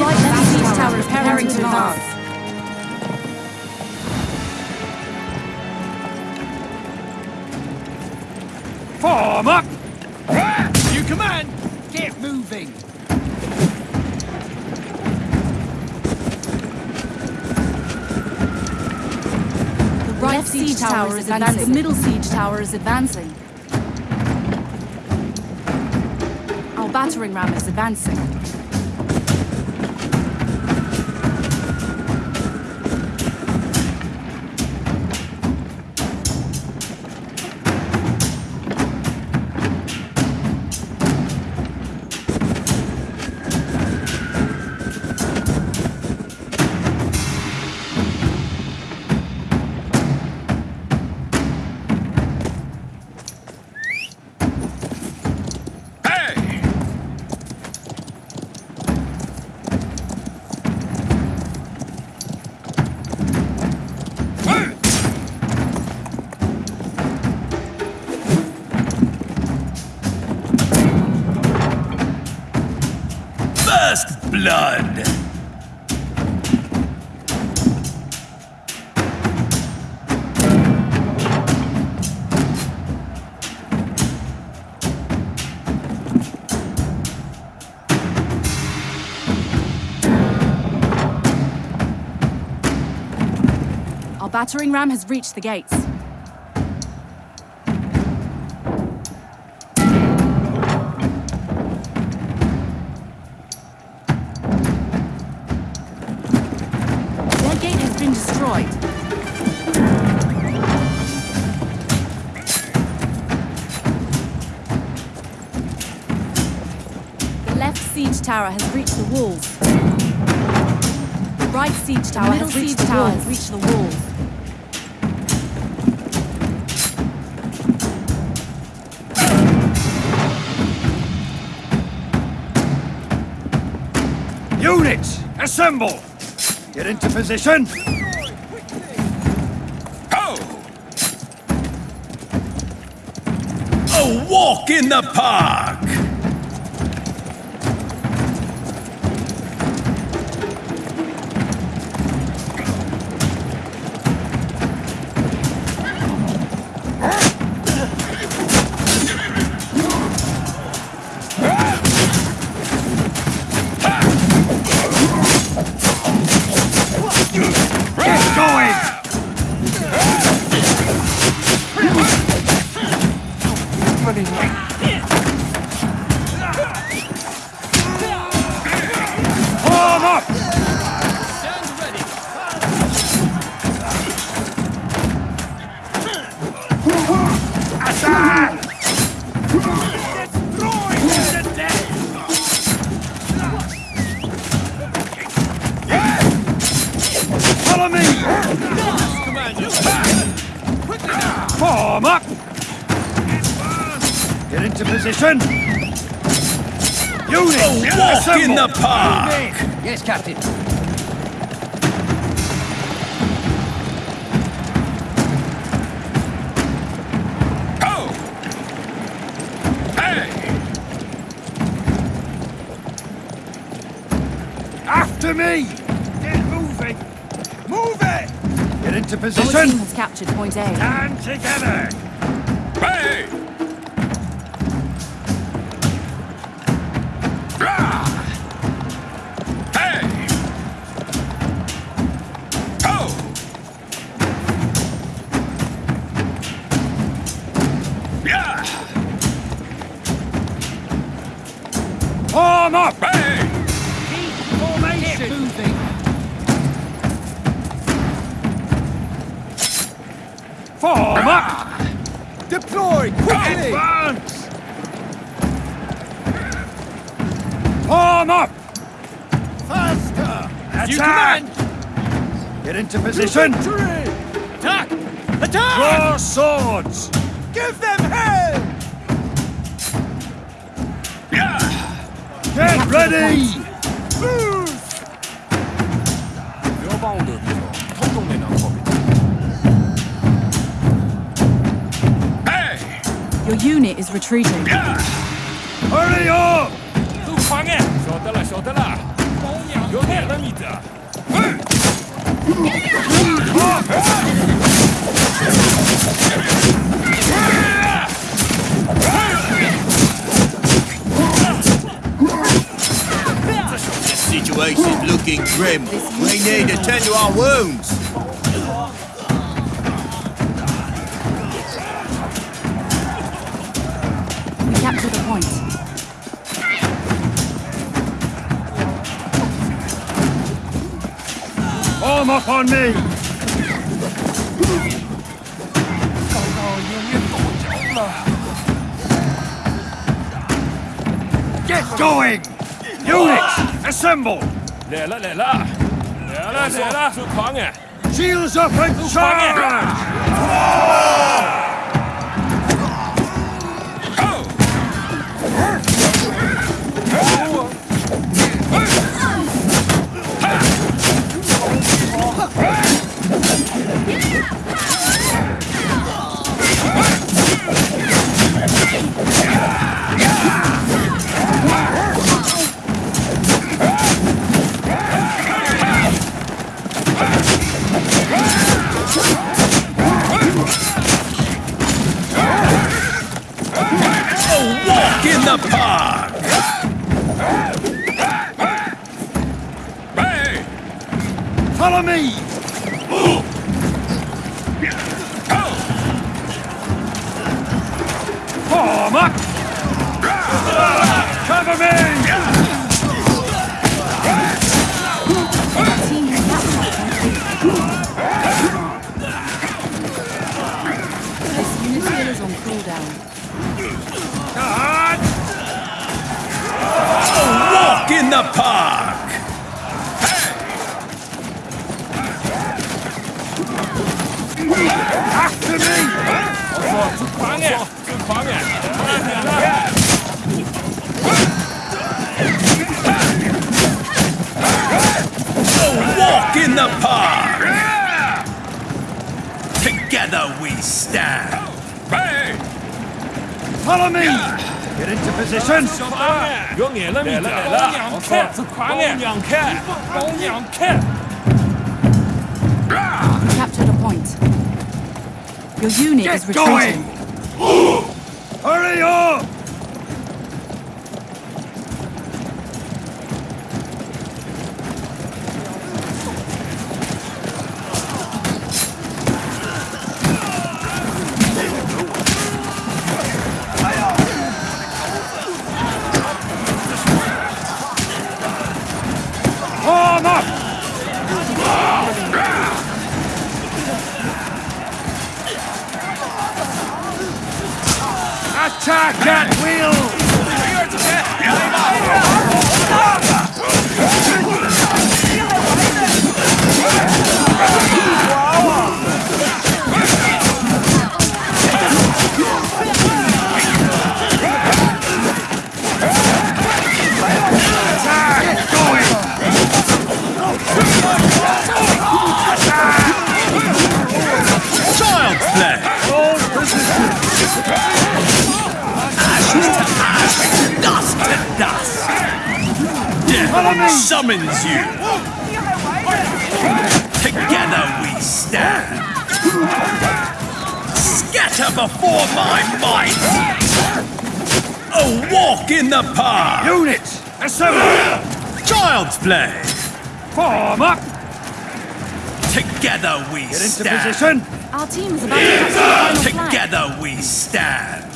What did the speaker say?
right left siege tower is preparing to advance. Form up! You command! Get moving! The right siege tower is advancing. The middle siege tower is advancing. Our battering ram is advancing. Blood! Our battering ram has reached the gates. Destroyed. The left siege tower has reached the walls. The right siege tower middle has reached siege the tower walls. has reached the walls. Units, assemble! Get into position! Go! A walk in the park! Follow me! Form up! Get into position! Units, walk in the park. Yes, Captain. Go! Hey! After me! Get moving! Move it! Get into position! Our team position! has captured point A. Stand together! Hey! Form up! Hey! Keep formation! Get moving! Form up! Deploy! Quickly! Advance! Form up! Faster! You Attack! command! Get into position! Attack! Attack! Draw swords! Give them hell! Ready! Boost! Hey! Your unit is retreating. Yeah! Hurry up! 都狂哎！晓得了，晓得了。保养快了你的。Grim. We need to tend to our wounds. We capture the point. Form up on me! Get going! Units, assemble! Để lại, để lại Để up and charge! Follow me! 出狂哎！出狂哎！来了来了， Walk in the park. Together we stand. Hey! Follow me! Get into position! 狂哎！有眼了来了来了，我说出狂哎！两看，包两 Your unit is Get going! retreating. Hurry up! Follow me. Summons you. Together we stand. Scatter before my might. A walk in the park. Units, assemble! Child's play. Form up! Together we Get into stand. position! Our team is about to capture the final flag. Together we stand.